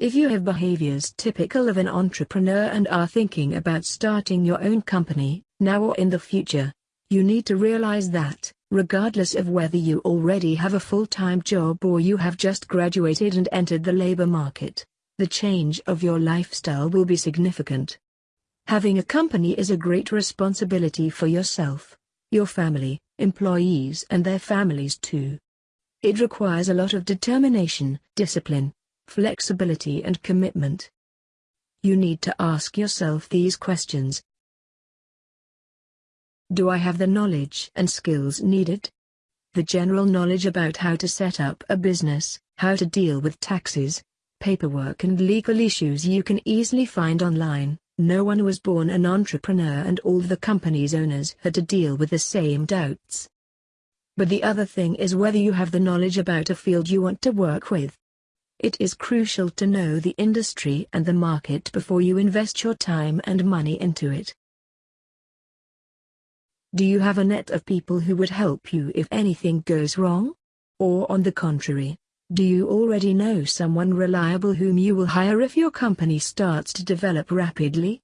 If you have behaviors typical of an entrepreneur and are thinking about starting your own company, now or in the future, you need to realize that, regardless of whether you already have a full-time job or you have just graduated and entered the labor market, the change of your lifestyle will be significant. Having a company is a great responsibility for yourself, your family, employees and their families too. It requires a lot of determination, discipline, flexibility and commitment. You need to ask yourself these questions. Do I have the knowledge and skills needed? The general knowledge about how to set up a business, how to deal with taxes, paperwork and legal issues you can easily find online. No one was born an entrepreneur and all the company's owners had to deal with the same doubts. But the other thing is whether you have the knowledge about a field you want to work with. It is crucial to know the industry and the market before you invest your time and money into it. Do you have a net of people who would help you if anything goes wrong? Or on the contrary, do you already know someone reliable whom you will hire if your company starts to develop rapidly?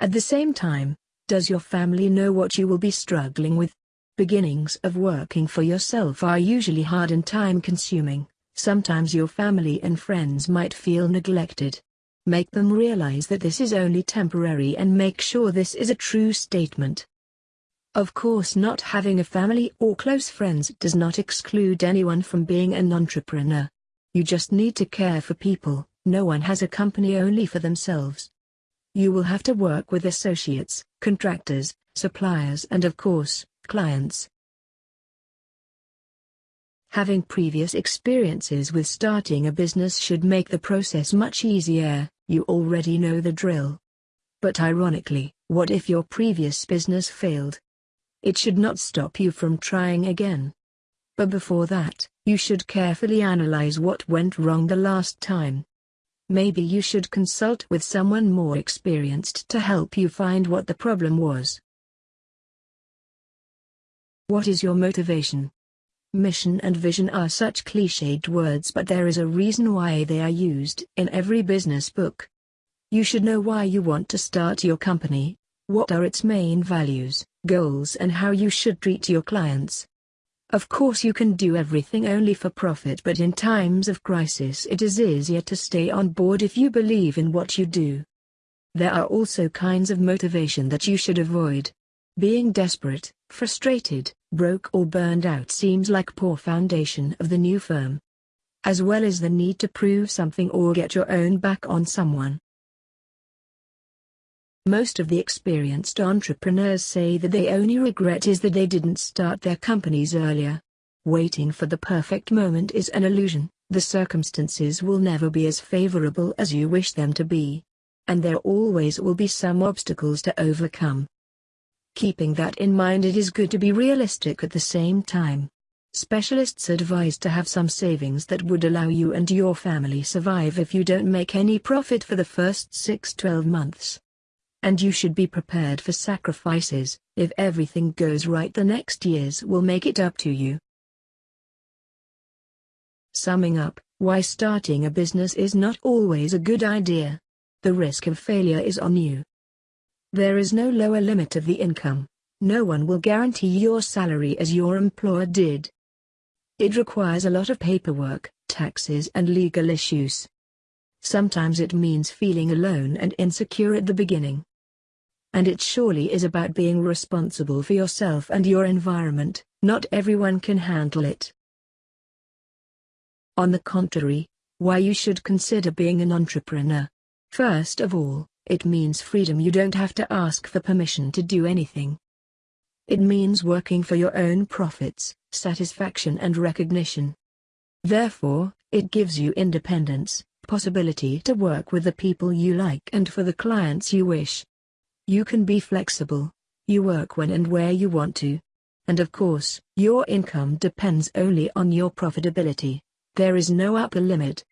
At the same time, does your family know what you will be struggling with? Beginnings of working for yourself are usually hard and time-consuming. Sometimes your family and friends might feel neglected. Make them realize that this is only temporary and make sure this is a true statement. Of course not having a family or close friends does not exclude anyone from being an entrepreneur. You just need to care for people, no one has a company only for themselves. You will have to work with associates, contractors, suppliers and of course, clients. Having previous experiences with starting a business should make the process much easier, you already know the drill. But ironically, what if your previous business failed? It should not stop you from trying again. But before that, you should carefully analyze what went wrong the last time. Maybe you should consult with someone more experienced to help you find what the problem was. What is your motivation? Mission and vision are such cliched words but there is a reason why they are used in every business book. You should know why you want to start your company, what are its main values, goals and how you should treat your clients. Of course you can do everything only for profit but in times of crisis it is easier to stay on board if you believe in what you do. There are also kinds of motivation that you should avoid. Being desperate, frustrated, broke or burned out seems like poor foundation of the new firm. As well as the need to prove something or get your own back on someone. Most of the experienced entrepreneurs say that they only regret is that they didn't start their companies earlier. Waiting for the perfect moment is an illusion, the circumstances will never be as favorable as you wish them to be. And there always will be some obstacles to overcome. Keeping that in mind it is good to be realistic at the same time. Specialists advise to have some savings that would allow you and your family survive if you don't make any profit for the first 6-12 months. And you should be prepared for sacrifices, if everything goes right the next years will make it up to you. Summing up, why starting a business is not always a good idea. The risk of failure is on you. There is no lower limit of the income. No one will guarantee your salary as your employer did. It requires a lot of paperwork, taxes and legal issues. Sometimes it means feeling alone and insecure at the beginning. And it surely is about being responsible for yourself and your environment, not everyone can handle it. On the contrary, why you should consider being an entrepreneur. First of all, it means freedom you don't have to ask for permission to do anything. It means working for your own profits, satisfaction and recognition. Therefore, it gives you independence, possibility to work with the people you like and for the clients you wish. You can be flexible, you work when and where you want to. And of course, your income depends only on your profitability. There is no upper limit.